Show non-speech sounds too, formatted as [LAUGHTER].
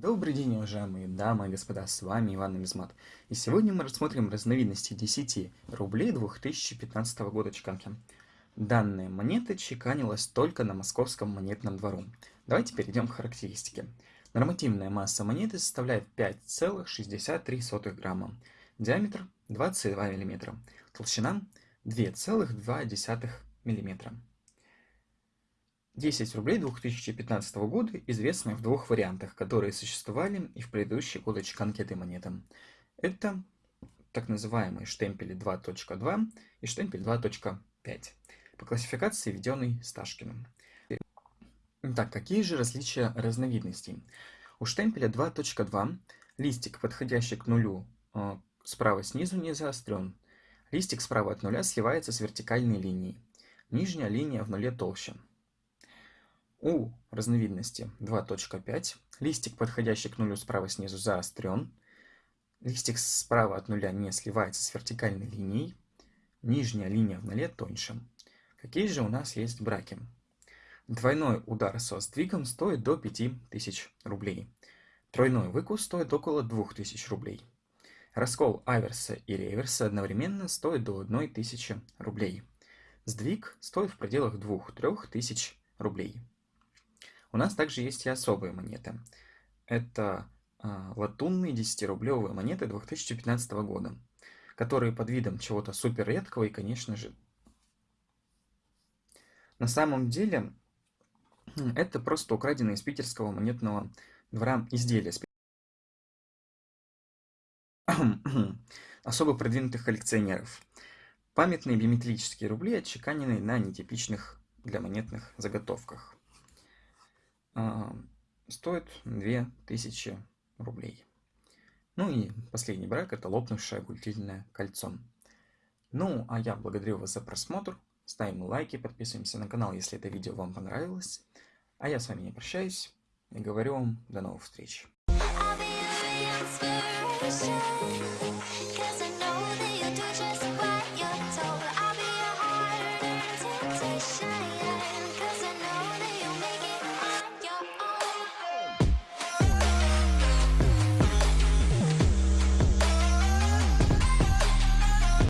Добрый день, уважаемые дамы и господа, с вами Иван Нумизмат. И сегодня мы рассмотрим разновидности 10 рублей 2015 года чеканки. Данная монета чеканилась только на московском монетном двору. Давайте перейдем к характеристике. Нормативная масса монеты составляет 5,63 грамма, диаметр 22 мм, толщина 2,2 мм. 10 рублей 2015 года известны в двух вариантах, которые существовали и в предыдущие годы чеканки этой монеты. Это так называемые штемпели 2.2 и штемпель 2.5 по классификации, введенной Сташкиным. Итак, какие же различия разновидностей? У штемпеля 2.2 листик, подходящий к нулю, э, справа снизу не заострен. Листик справа от нуля сливается с вертикальной линией. Нижняя линия в нуле толще. У разновидности 2.5 листик, подходящий к нулю справа снизу, заострен. Листик справа от нуля не сливается с вертикальной линией. Нижняя линия в нуле тоньше. Какие же у нас есть браки? Двойной удар со сдвигом стоит до 5000 рублей. Тройной выкус стоит около 2000 рублей. Раскол аверса и реверса одновременно стоит до 1000 рублей. Сдвиг стоит в пределах 2-3 тысяч рублей. У нас также есть и особые монеты. Это э, латунные 10-рублевые монеты 2015 года, которые под видом чего-то супер редкого и, конечно же, на самом деле это просто украденные из питерского монетного двора изделия. [CLEARS THROAT] особо продвинутых коллекционеров. Памятные биометрические рубли, отчеканенные на нетипичных для монетных заготовках. А, стоит 2000 рублей. Ну и последний брак это лопнувшее гультильное кольцо. Ну, а я благодарю вас за просмотр. Ставим лайки, подписываемся на канал, если это видео вам понравилось. А я с вами не прощаюсь и говорю вам до новых встреч.